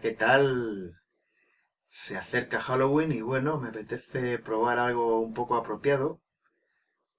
¿qué tal? Se acerca Halloween y bueno, me apetece probar algo un poco apropiado.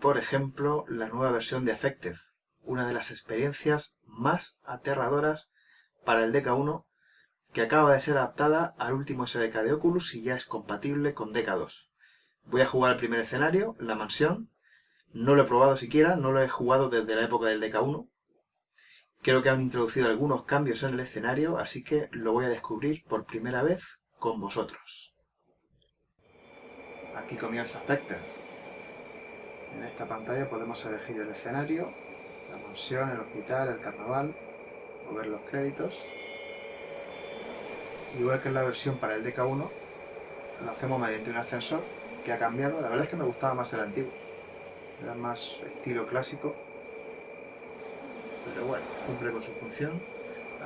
Por ejemplo, la nueva versión de Affected, una de las experiencias más aterradoras para el DK1 que acaba de ser adaptada al último SDK de Oculus y ya es compatible con DK2. Voy a jugar el primer escenario, la mansión. No lo he probado siquiera, no lo he jugado desde la época del DK1. Creo que han introducido algunos cambios en el escenario, así que lo voy a descubrir por primera vez con vosotros. Aquí comienza Spectre. En esta pantalla podemos elegir el escenario, la mansión, el hospital, el carnaval, o ver los créditos. Igual que en la versión para el DK1, lo hacemos mediante un ascensor que ha cambiado. La verdad es que me gustaba más el antiguo. Era más estilo clásico. Pero bueno, cumple con su función.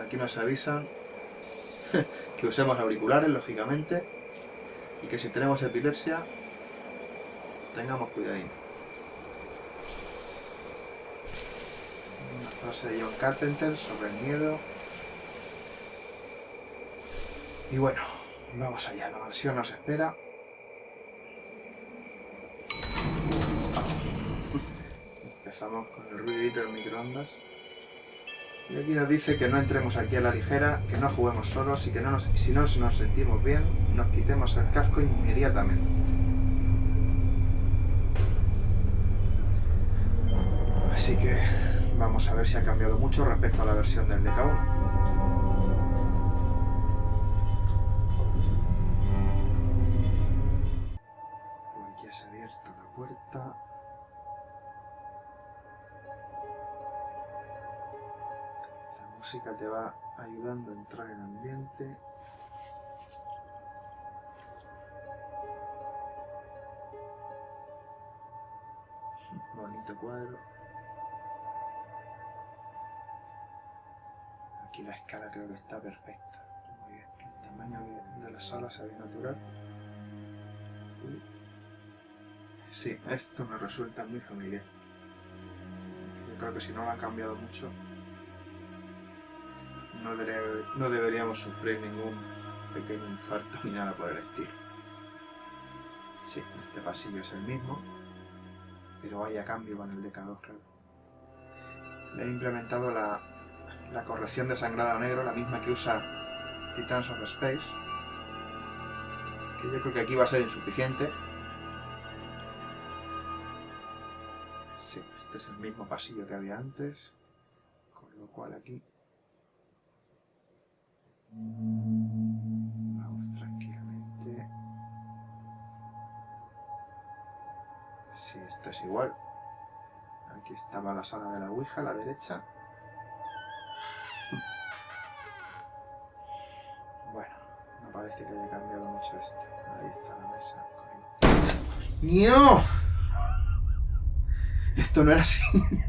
Aquí nos avisan que usemos auriculares, lógicamente, y que si tenemos epilepsia, tengamos cuidadín. Una frase de John Carpenter sobre el miedo. Y bueno, vamos allá, la mansión nos espera. Empezamos con el ruidito del microondas. Y aquí nos dice que no entremos aquí a la ligera, que no juguemos solos y que no nos, si no nos sentimos bien, nos quitemos el casco inmediatamente. Así que vamos a ver si ha cambiado mucho respecto a la versión del DK1. Música te va ayudando a entrar en ambiente. Bonito cuadro. Aquí la escala creo que está perfecta. Muy bien. El tamaño de, la sala se ve natural. Sí, esto me resulta muy familiar. Yo creo que si no lo ha cambiado mucho, no, deberíamos sufrir ningún pequeño infarto ni nada por el estilo. Sí, este pasillo es el mismo, pero vaya cambio con el DK2, claro. Le he implementado la, la corrección de sangrado negro, la misma que usa Titans of Space, que yo creo que aquí va a ser insuficiente. Sí, este es el mismo pasillo que había antes, con lo cual aquí Vamos tranquilamente. Si esto es igual. Aquí estaba la sala de la Ouija a la derecha. Bueno, no parece que haya cambiado mucho esto. Ahí está la mesa. ¡No! Esto no era así.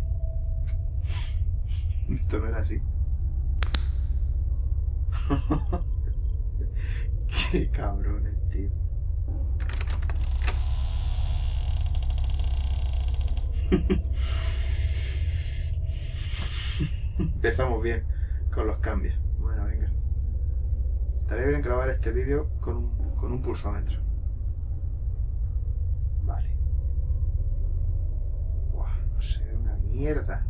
Esto no era así. Qué cabrones, tío. Empezamos bien con los cambios. Bueno, venga. Estaría bien grabar este vídeo con un, con un pulsómetro. Vale. Buah, no sé, una mierda.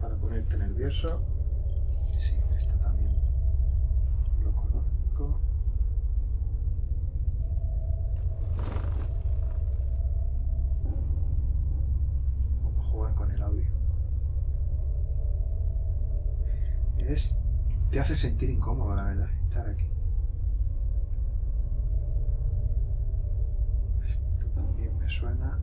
Para ponerte nervioso. Sí, esto también lo conozco. Cómo juegan con el audio. Es, te hace sentir incómodo, la verdad, estar aquí. Esto también me suena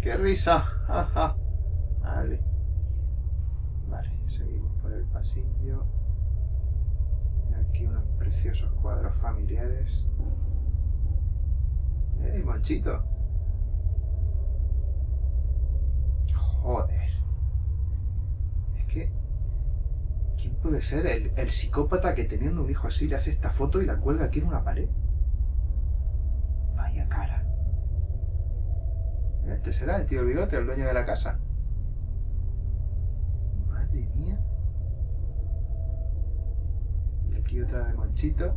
qué risa. vale. Vale, seguimos por el pasillo. Aquí unos preciosos cuadros familiares. ¡Ey, Monchito! Joder. Es que... ¿Quién puede ser el, el psicópata que teniendo un hijo así le hace esta foto y la cuelga aquí en una pared? Vaya cara. Este será el tío bigote, el dueño de la casa. Madre mía. Y aquí otra de Monchito.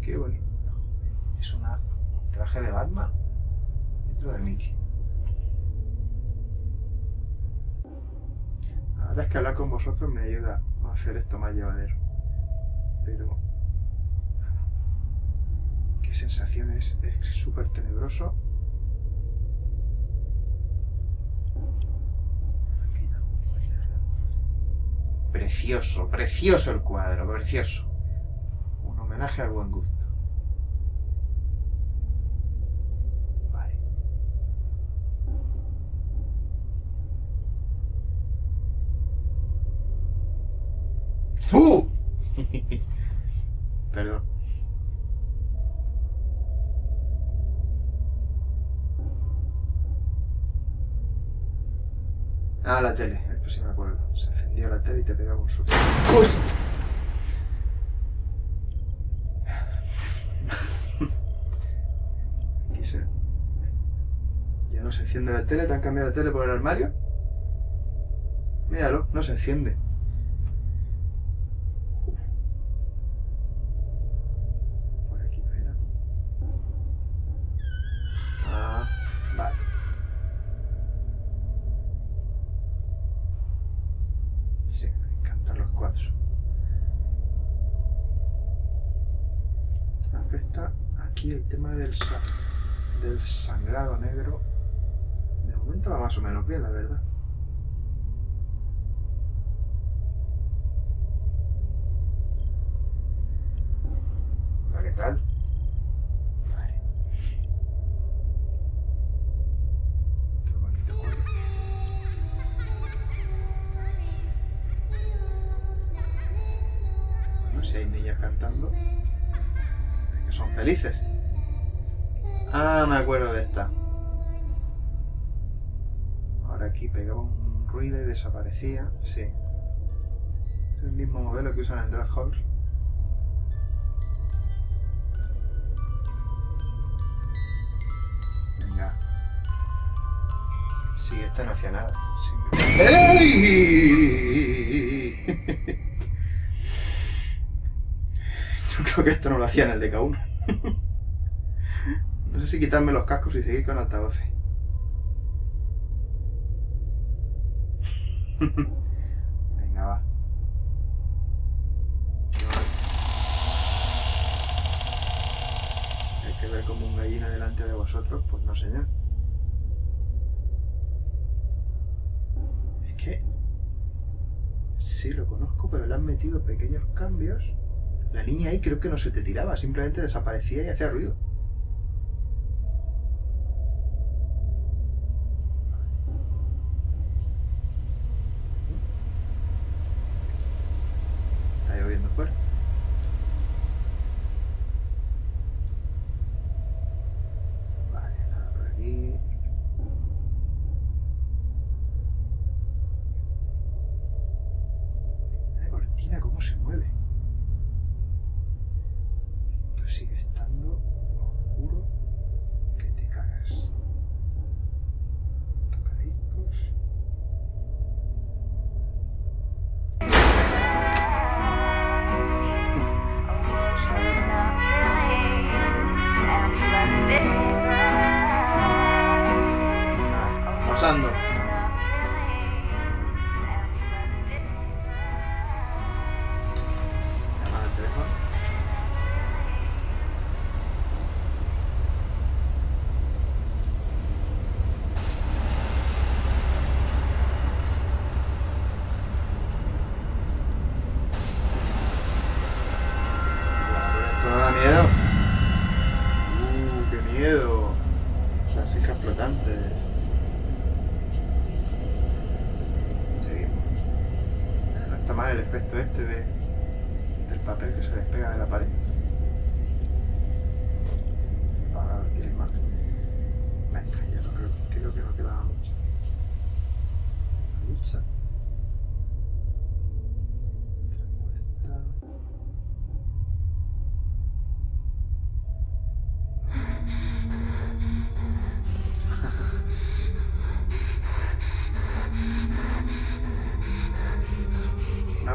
Qué bonito. Es un traje de Batman. Y otro de Mickey. La verdad es que hablar con vosotros me ayuda a hacer esto más llevadero. Pero... Qué sensación es. Súper tenebroso. Precioso, precioso el cuadro, precioso. Un homenaje al buen gusto. ¡Uh! Ah, la tele, esto sí me acuerdo. Se encendía la tele y te pegaba un susto. Aquí se... Ya no se enciende la tele, ¿te han cambiado la tele por el armario? Míralo, no se enciende. Por aquí no era. Ah, vale. Sí, me encantan los cuadros. Afecta aquí el tema del, del sangrado negro. De momento va más o menos bien, la verdad. ¿qué tal? Vale. Cuadro. Bueno, si hay niñas cantando, son felices. Ah, me acuerdo de esta. Ahora aquí pegaba un ruido y desaparecía. Sí. Es el mismo modelo que usan en Halls. Venga. Sí, este no hacía nada. Sí. ¡Ey! que esto no lo hacía en el DK1. No sé si quitarme los cascos y seguir con altavoces. Venga, va. Hay que ver como un gallina delante de vosotros, pues no señor. Es que... Sí, lo conozco, pero le han metido pequeños cambios. La niña ahí creo que no se te tiraba, simplemente desaparecía y hacía ruido. efecto este de, del papel que se despega de la pared. Para adquirir más. Venga, ya no creo, creo que no quedaba mucho. Mucha.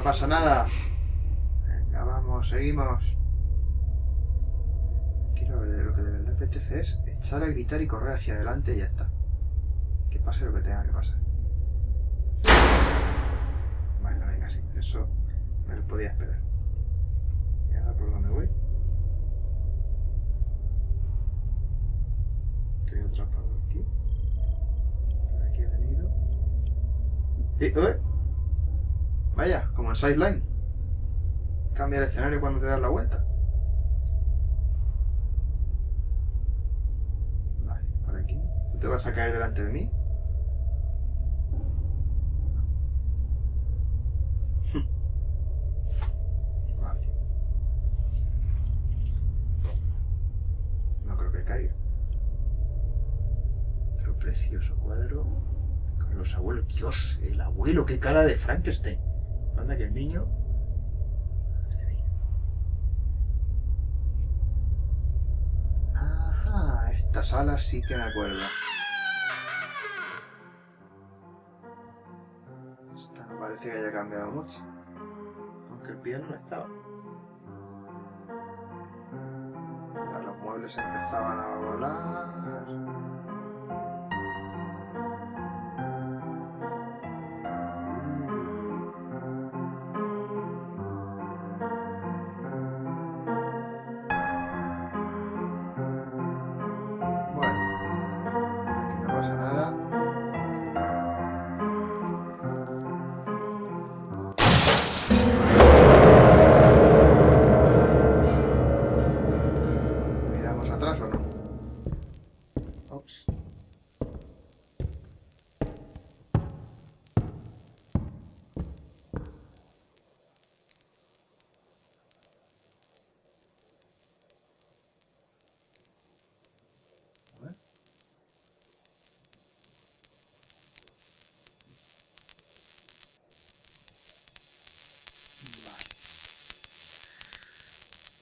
No pasa nada. Venga, vamos, seguimos. Quiero ver, lo que de verdad apetece es echar a gritar y correr hacia adelante y ya está. Que pase lo que tenga que pasar. Bueno, venga, sí, eso me lo podía esperar. Y ahora por dónde voy. Estoy atrapado aquí. Por aquí he venido. ¡Y! ¡Eh! Vaya, como en Sideline. Cambia el escenario cuando te das la vuelta. Vale, por aquí. ¿Tú te vas a caer delante de mí? Vale. No creo que caiga. Otro precioso cuadro con los abuelos. Dios, el abuelo, qué cara de Frankenstein. Anda que el niño... Ajá, esta sala sí que me acuerdo. Esta no parece que haya cambiado mucho. Aunque el piano no estaba. Ahora los muebles empezaban a volar.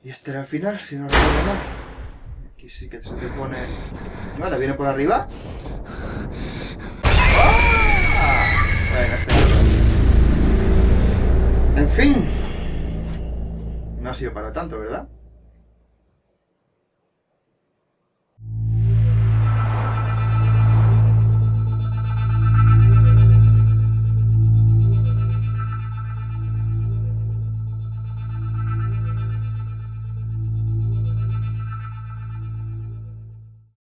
Y este era el final, si no recuerdo mal. Aquí sí que se te pone... Vale, viene por arriba. ¡Ah! Bueno, este no. En fin. No ha sido para tanto, ¿verdad?